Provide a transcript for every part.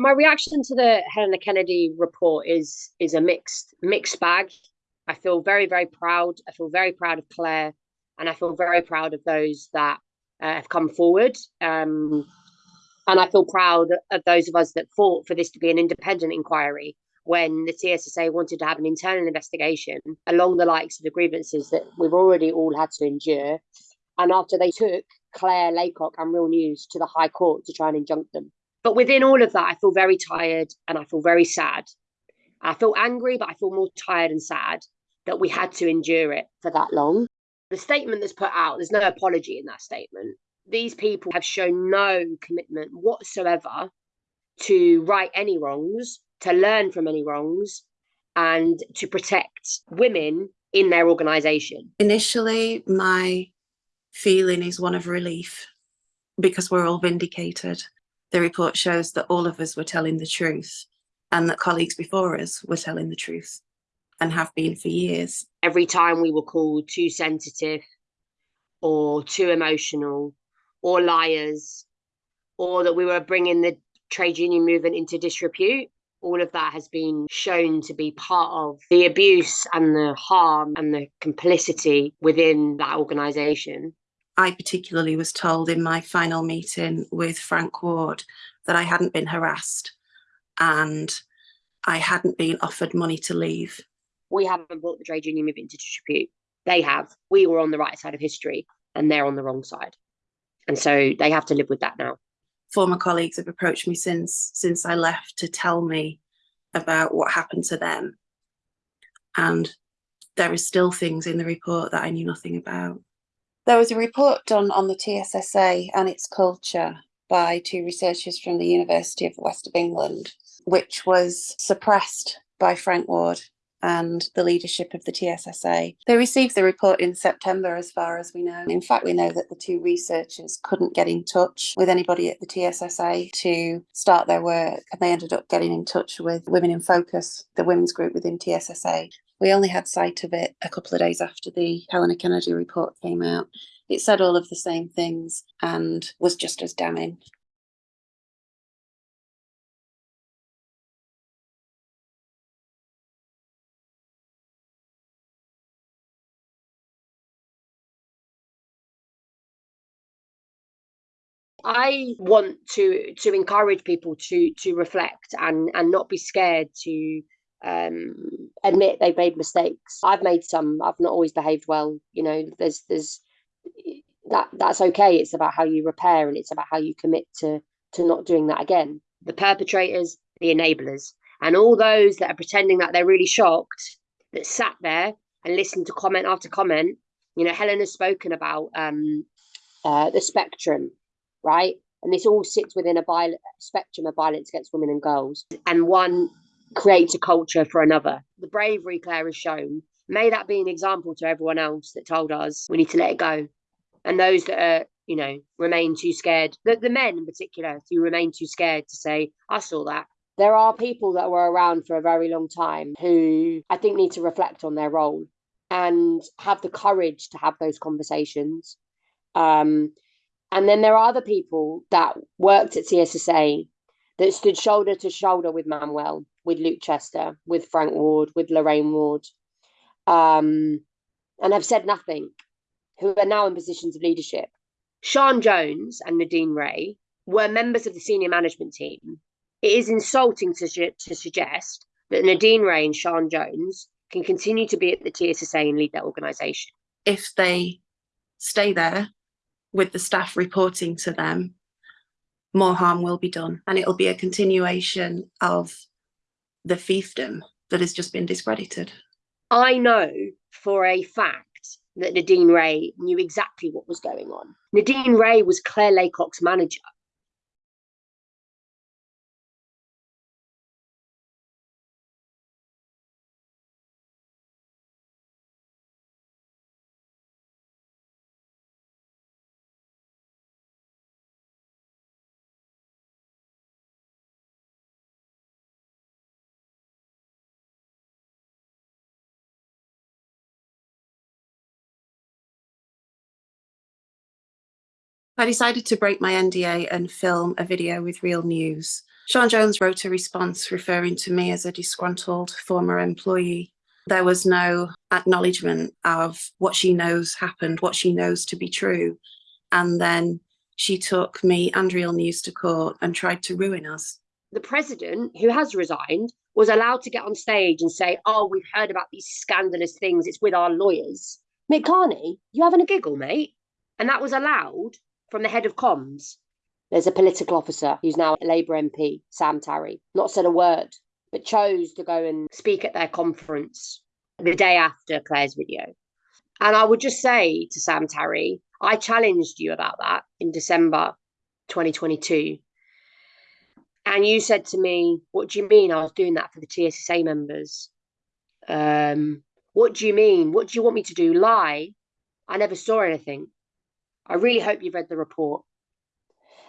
My reaction to the Helena Kennedy report is is a mixed mixed bag. I feel very very proud. I feel very proud of Claire, and I feel very proud of those that uh, have come forward. Um, and I feel proud of those of us that fought for this to be an independent inquiry when the TSSA wanted to have an internal investigation along the likes of the grievances that we've already all had to endure. And after they took Claire Laycock and Real News to the High Court to try and injunct them. But within all of that, I feel very tired and I feel very sad. I feel angry, but I feel more tired and sad that we had to endure it for that long. The statement that's put out, there's no apology in that statement. These people have shown no commitment whatsoever to right any wrongs, to learn from any wrongs, and to protect women in their organisation. Initially, my feeling is one of relief because we're all vindicated the report shows that all of us were telling the truth and that colleagues before us were telling the truth and have been for years. Every time we were called too sensitive or too emotional or liars or that we were bringing the trade union movement into disrepute, all of that has been shown to be part of the abuse and the harm and the complicity within that organisation. I particularly was told in my final meeting with Frank Ward that I hadn't been harassed and I hadn't been offered money to leave. We haven't brought the trade union movement into dispute. They have. We were on the right side of history and they're on the wrong side. And so they have to live with that now. Former colleagues have approached me since since I left to tell me about what happened to them. And there are still things in the report that I knew nothing about. There was a report done on the TSSA and its culture by two researchers from the University of the West of England, which was suppressed by Frank Ward and the leadership of the TSSA. They received the report in September, as far as we know. In fact, we know that the two researchers couldn't get in touch with anybody at the TSSA to start their work, and they ended up getting in touch with Women in Focus, the women's group within TSSA, we only had sight of it a couple of days after the Helena Kennedy report came out. It said all of the same things and was just as damning. I want to to encourage people to to reflect and and not be scared to um, admit they've made mistakes. I've made some. I've not always behaved well. You know, there's there's that that's okay. It's about how you repair and it's about how you commit to to not doing that again. The perpetrators, the enablers, and all those that are pretending that they're really shocked that sat there and listened to comment after comment. You know, Helen has spoken about um, uh, the spectrum, right? And this all sits within a violent spectrum of violence against women and girls. And one create a culture for another. The bravery Claire has shown, may that be an example to everyone else that told us we need to let it go. And those that are, you know, remain too scared, the, the men in particular, who remain too scared to say, I saw that. There are people that were around for a very long time who I think need to reflect on their role and have the courage to have those conversations. Um, and then there are other people that worked at TSSA that stood shoulder to shoulder with Manuel with Luke Chester, with Frank Ward, with Lorraine Ward, um, and have said nothing, who are now in positions of leadership. Sean Jones and Nadine Ray were members of the senior management team. It is insulting to, to suggest that Nadine Ray and Sean Jones can continue to be at the TSSA and lead that organisation. If they stay there with the staff reporting to them, more harm will be done. And it'll be a continuation of the fiefdom that has just been discredited. I know for a fact that Nadine Ray knew exactly what was going on. Nadine Ray was Claire Laycock's manager. I decided to break my NDA and film a video with Real News Sean Jones wrote a response referring to me as a disgruntled former employee. There was no acknowledgement of what she knows happened, what she knows to be true. And then she took me and Real News to court and tried to ruin us. The president, who has resigned, was allowed to get on stage and say, Oh, we've heard about these scandalous things. It's with our lawyers. Mick Carney, you having a giggle, mate? And that was allowed from the head of comms. There's a political officer who's now a Labour MP, Sam Tarry, not said a word, but chose to go and speak at their conference the day after Claire's video. And I would just say to Sam Tarry, I challenged you about that in December 2022. And you said to me, What do you mean I was doing that for the TSSA members? Um, what do you mean? What do you want me to do? Lie? I never saw anything. I really hope you've read the report.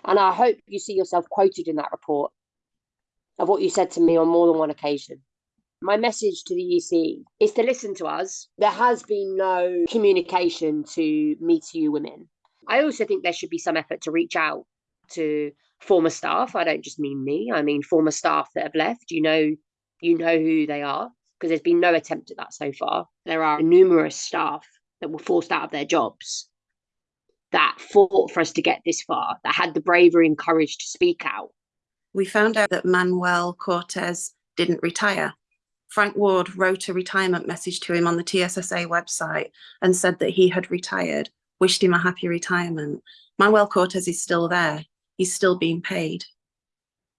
And I hope you see yourself quoted in that report of what you said to me on more than one occasion. My message to the EC is to listen to us. There has been no communication to Me Too You women. I also think there should be some effort to reach out to former staff. I don't just mean me, I mean former staff that have left. You know, you know who they are because there's been no attempt at that so far. There are numerous staff that were forced out of their jobs that fought for us to get this far, that had the bravery and courage to speak out. We found out that Manuel Cortes didn't retire. Frank Ward wrote a retirement message to him on the TSSA website and said that he had retired, wished him a happy retirement. Manuel Cortes is still there. He's still being paid.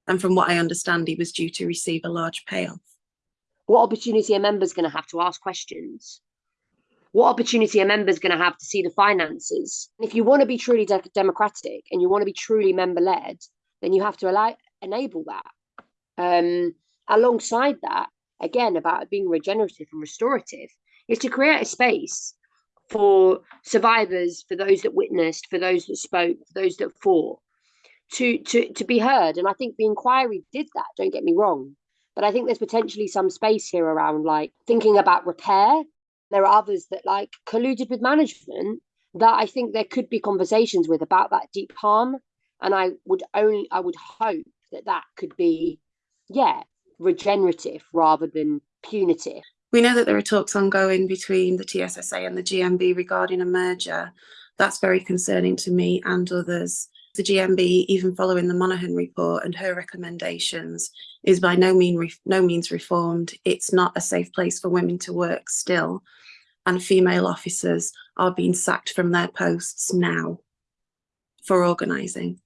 And from what I understand, he was due to receive a large payoff. What opportunity are members going to have to ask questions? What opportunity are members going to have to see the finances? If you want to be truly de- democratic and you want to be truly member led, then you have to allow enable that. Um, alongside that, again about being regenerative and restorative, is to create a space for survivors, for those that witnessed, for those that spoke, for those that fought, to to to be heard. And I think the inquiry did that. Don't get me wrong, but I think there's potentially some space here around like thinking about repair there are others that like colluded with management that I think there could be conversations with about that deep harm. And I would only, I would hope that that could be, yeah, regenerative rather than punitive. We know that there are talks ongoing between the TSSA and the GMB regarding a merger. That's very concerning to me and others. The GMB, even following the Monaghan report and her recommendations, is by no, mean no means reformed. It's not a safe place for women to work still and female officers are being sacked from their posts now for organising.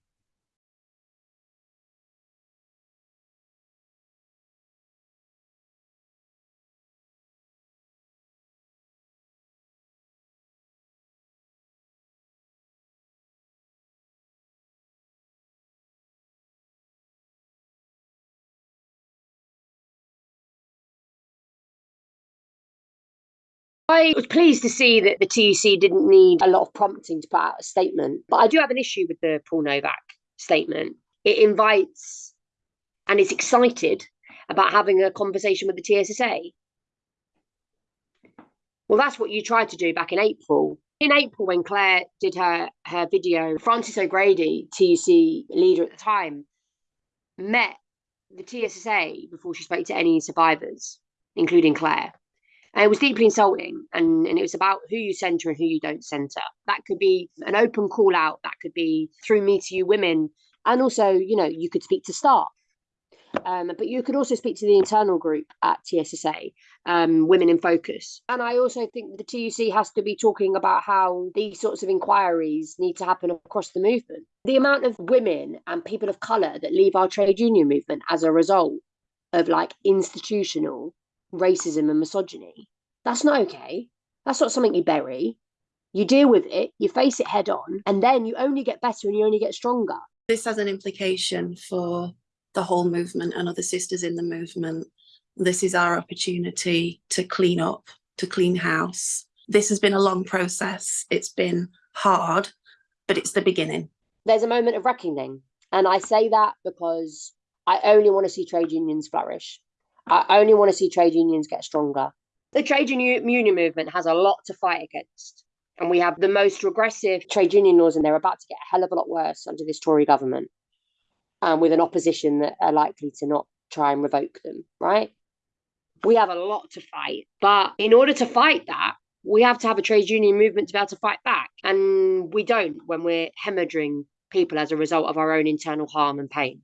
I was pleased to see that the TUC didn't need a lot of prompting to put out a statement, but I do have an issue with the Paul Nowak statement. It invites and is excited about having a conversation with the TSSA. Well, that's what you tried to do back in April. In April, when Claire did her, her video, Frances O'Grady, TUC leader at the time, met the TSSA before she spoke to any survivors, including Claire. And it was deeply insulting. And, and it was about who you centre and who you don't centre. That could be an open call out, that could be through me to you women. And also, you know, you could speak to staff. Um, but you could also speak to the internal group at TSSA, um, Women in Focus. And I also think the TUC has to be talking about how these sorts of inquiries need to happen across the movement. The amount of women and people of colour that leave our trade union movement as a result of like institutional racism and misogyny. That's not okay. That's not something you bury. You deal with it, you face it head on, and then you only get better and you only get stronger. This has an implication for the whole movement and other sisters in the movement. This is our opportunity to clean up, to clean house. This has been a long process. It's been hard, but it's the beginning. There's a moment of reckoning. And I say that because I only want to see trade unions flourish. I only want to see trade unions get stronger. The trade union movement has a lot to fight against. And we have the most regressive trade union laws, and they're about to get a hell of a lot worse under this Tory government. and with an opposition that are likely to not try and revoke them, right? We have a lot to fight. But in order to fight that, we have to have a trade union movement to be able to fight back. And we don't when we're hemorrhaging people as a result of our own internal harm and pain.